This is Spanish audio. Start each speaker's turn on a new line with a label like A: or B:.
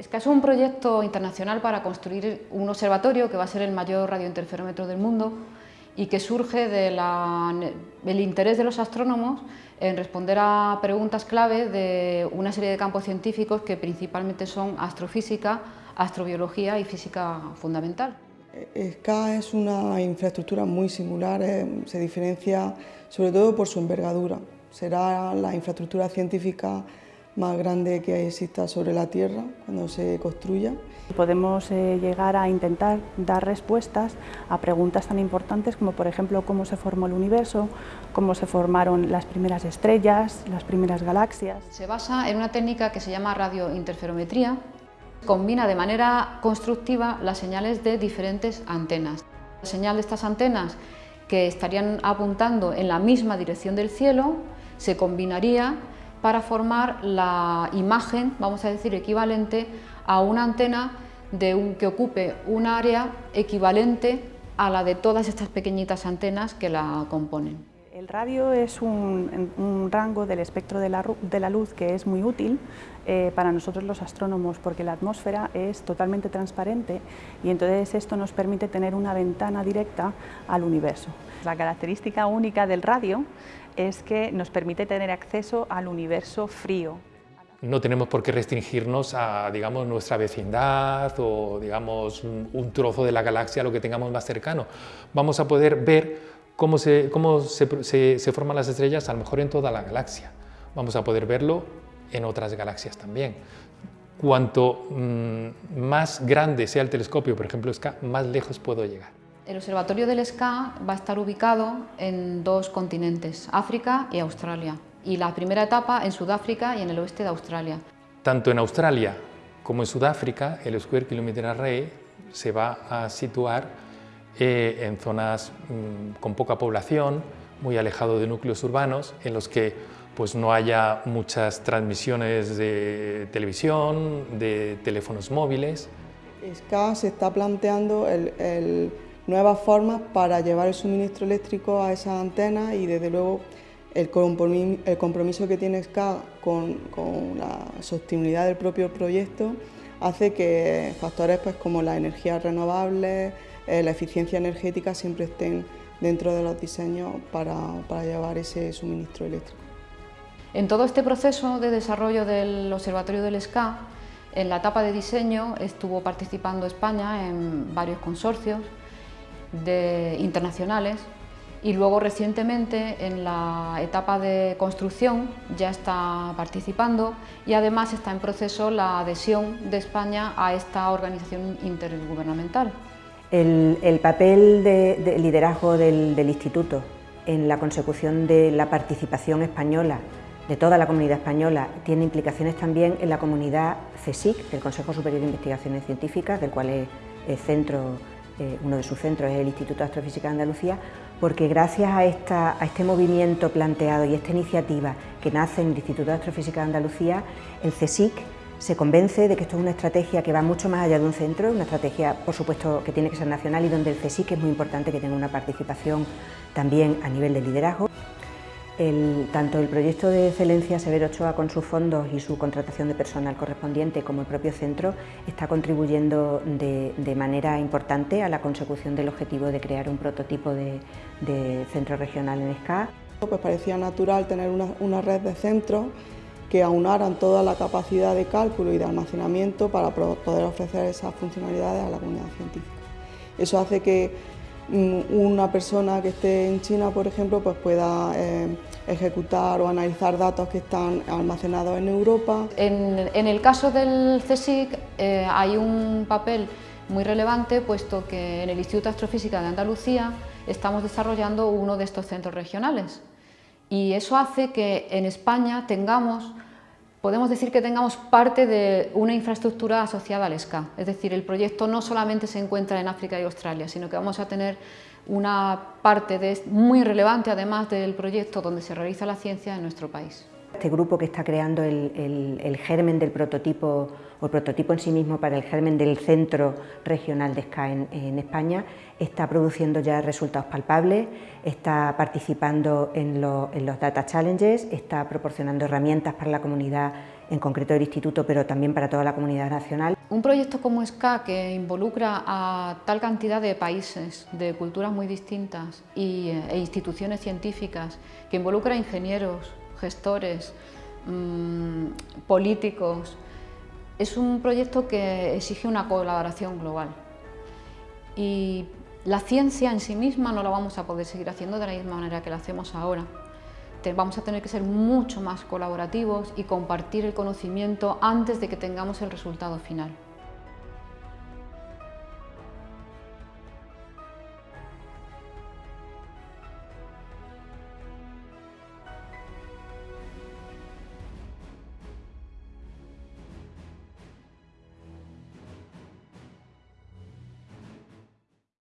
A: SCA es un proyecto internacional para construir un observatorio que va a ser el mayor radiointerferómetro del mundo y que surge del interés de los astrónomos en responder a preguntas clave de una serie de campos científicos que principalmente son astrofísica, astrobiología y física fundamental.
B: SCA es una infraestructura muy singular, eh, se diferencia sobre todo por su envergadura. Será la infraestructura científica más grande que exista sobre la Tierra cuando se construya.
C: Podemos eh, llegar a intentar dar respuestas a preguntas tan importantes como por ejemplo cómo se formó el universo, cómo se formaron las primeras estrellas, las primeras galaxias.
A: Se basa en una técnica que se llama radiointerferometría, combina de manera constructiva las señales de diferentes antenas. La señal de estas antenas que estarían apuntando en la misma dirección del cielo se combinaría para formar la imagen, vamos a decir, equivalente a una antena de un, que ocupe un área equivalente a la de todas estas pequeñitas antenas que la componen.
C: El radio es un, rango del espectro de la, luz que es muy útil eh, para nosotros los astrónomos porque la atmósfera es totalmente transparente y entonces esto nos permite tener una ventana directa al universo. La característica única del radio es que nos permite tener acceso al universo frío.
D: No tenemos por qué restringirnos a digamos, nuestra vecindad o digamos, un, trozo de la galaxia, lo que tengamos más cercano. Vamos a poder ver cómo, se, cómo se, se, forman las estrellas, a lo mejor en toda la galaxia. Vamos a poder verlo en otras galaxias también. Cuanto mm, más grande sea el telescopio, por ejemplo, más lejos puedo llegar.
A: El Observatorio del SCA va a estar ubicado en dos continentes, África y Australia, y la primera etapa en Sudáfrica y en el oeste de Australia.
D: Tanto en Australia como en Sudáfrica, el Square Kilometer Array se va a situar eh, en zonas mm, con poca población, muy alejado de núcleos urbanos, en los que pues, no haya muchas transmisiones de televisión, de teléfonos móviles.
B: SCA se está planteando el nuevas formas para llevar el suministro eléctrico a esas antenas y desde luego el compromiso, que tiene SCA con, la sostenibilidad del propio proyecto hace que factores pues, como las energías renovables, eh, la eficiencia energética siempre estén dentro de los diseños para, para llevar ese suministro eléctrico.
A: En todo este proceso de desarrollo del Observatorio del SCA, en la etapa de diseño estuvo participando España en varios consorcios, de, internacionales y luego recientemente en la etapa de construcción ya está participando y además está en proceso la adhesión de España a esta organización intergubernamental.
E: El, papel de, liderazgo del, del Instituto en la consecución de la participación española de toda la comunidad española tiene implicaciones también en la comunidad CSIC, el Consejo Superior de Investigaciones Científicas, del cual es el centro eh, uno de sus centros es el Instituto de Astrofísica de Andalucía, porque gracias a, este movimiento planteado y esta iniciativa que nace en el Instituto de Astrofísica de Andalucía, el CSIC se convence de que esto es una estrategia que va mucho más allá de un centro, una estrategia por supuesto que tiene que ser nacional y donde el CSIC es muy importante que tenga una participación también a nivel de liderazgo tanto el proyecto de excelencia Severo Ochoa con sus fondos y su contratación de personal correspondiente como el propio centro está contribuyendo de, manera importante a la consecución del objetivo de crear un prototipo de, centro regional en SCA.
B: Pues parecía natural tener una, red de centros que aunaran toda la capacidad de cálculo y de almacenamiento para poder ofrecer esas funcionalidades a la comunidad científica. Eso hace que una persona que esté en China, por ejemplo, pues pueda eh, ejecutar o analizar datos que están almacenados en Europa.
A: En, el caso del CSIC eh, hay un papel muy relevante, puesto que en el Instituto de Astrofísica de Andalucía estamos desarrollando uno de estos centros regionales. Y eso hace que en España tengamos podemos decir que tengamos parte de una infraestructura asociada al SCA. Es decir, el proyecto no solamente se encuentra en África y Australia, sino que vamos a tener una parte muy relevante, además del proyecto donde se realiza la ciencia en nuestro país.
E: Este grupo que está creando el, germen del prototipo, o el prototipo en sí mismo para el germen del centro regional de SCA en, España, está produciendo ya resultados palpables, está participando en, los Data Challenges, está proporcionando herramientas para la comunidad en concreto del Instituto, pero también para toda la comunidad nacional.
A: Un proyecto como SCA, que involucra a tal cantidad de países, de culturas muy distintas y, eh, e instituciones científicas, que involucra a ingenieros, gestores, mm, políticos, es un proyecto que exige una colaboración global. Y la ciencia en sí misma no la vamos a poder seguir haciendo de la misma manera que la hacemos ahora vamos a tener que ser mucho más colaborativos y compartir el conocimiento antes de que tengamos el resultado final.